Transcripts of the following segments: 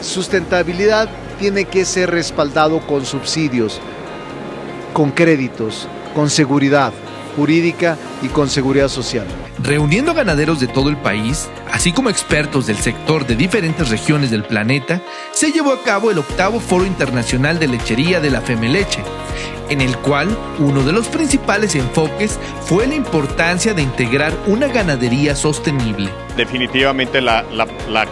Sustentabilidad tiene que ser respaldado con subsidios, con créditos, con seguridad jurídica y con seguridad social. Reuniendo ganaderos de todo el país, así como expertos del sector de diferentes regiones del planeta, se llevó a cabo el octavo Foro Internacional de Lechería de la Femeleche, en el cual uno de los principales enfoques fue la importancia de integrar una ganadería sostenible. Definitivamente la,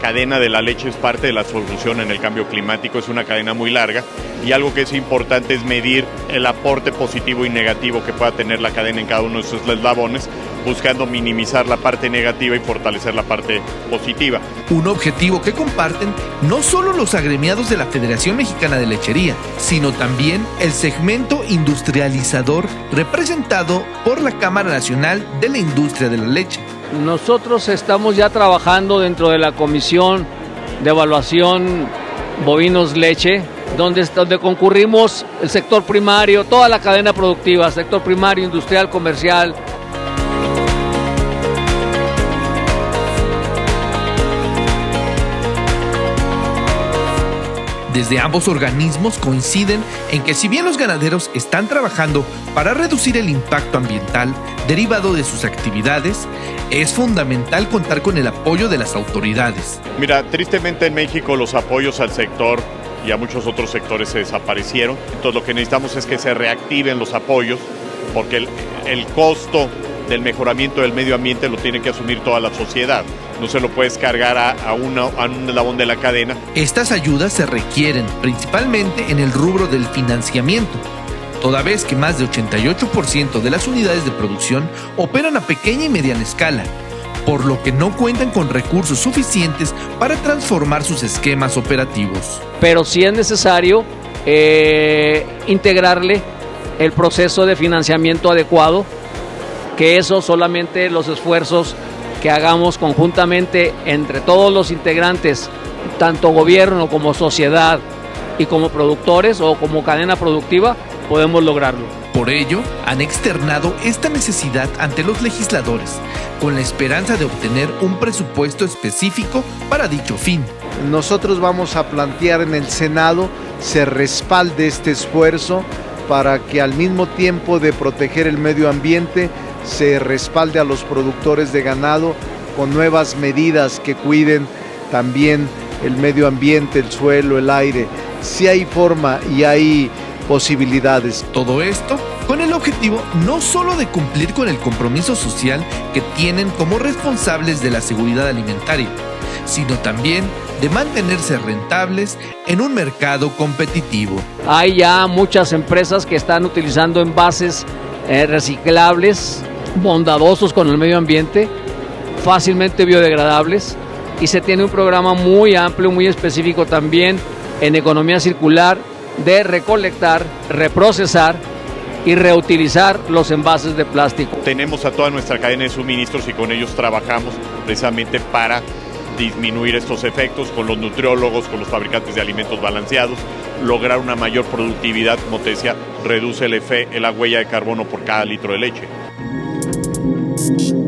cadena de la leche es parte de la solución en el cambio climático, es una cadena muy larga y algo que es importante es medir el aporte positivo y negativo que pueda tener la cadena en cada uno de sus eslabones buscando minimizar la parte negativa y fortalecer la parte positiva. Un objetivo que comparten no solo los agremiados de la Federación Mexicana de Lechería, sino también el segmento industrializador representado por la Cámara Nacional de la Industria de la Leche. Nosotros estamos ya trabajando dentro de la Comisión de Evaluación Bovinos Leche, donde, donde concurrimos el sector primario, toda la cadena productiva, sector primario, industrial, comercial, Desde ambos organismos coinciden en que si bien los ganaderos están trabajando para reducir el impacto ambiental derivado de sus actividades, es fundamental contar con el apoyo de las autoridades. Mira, tristemente en México los apoyos al sector y a muchos otros sectores se desaparecieron. Entonces lo que necesitamos es que se reactiven los apoyos porque el, el costo del mejoramiento del medio ambiente lo tiene que asumir toda la sociedad. No se lo puedes cargar a, a, una, a un eslabón de la cadena. Estas ayudas se requieren principalmente en el rubro del financiamiento, toda vez que más de 88% de las unidades de producción operan a pequeña y mediana escala, por lo que no cuentan con recursos suficientes para transformar sus esquemas operativos. Pero sí es necesario eh, integrarle el proceso de financiamiento adecuado que eso solamente los esfuerzos que hagamos conjuntamente entre todos los integrantes, tanto gobierno como sociedad y como productores o como cadena productiva, podemos lograrlo. Por ello, han externado esta necesidad ante los legisladores, con la esperanza de obtener un presupuesto específico para dicho fin. Nosotros vamos a plantear en el Senado se respalde este esfuerzo para que al mismo tiempo de proteger el medio ambiente se respalde a los productores de ganado con nuevas medidas que cuiden también el medio ambiente, el suelo, el aire. Si hay forma y hay posibilidades. Todo esto con el objetivo no solo de cumplir con el compromiso social que tienen como responsables de la seguridad alimentaria, sino también de mantenerse rentables en un mercado competitivo. Hay ya muchas empresas que están utilizando envases eh, reciclables bondadosos con el medio ambiente, fácilmente biodegradables y se tiene un programa muy amplio, muy específico también en economía circular de recolectar, reprocesar y reutilizar los envases de plástico. Tenemos a toda nuestra cadena de suministros y con ellos trabajamos precisamente para disminuir estos efectos con los nutriólogos, con los fabricantes de alimentos balanceados, lograr una mayor productividad, como te decía, reduce el, efe, la huella de carbono por cada litro de leche. you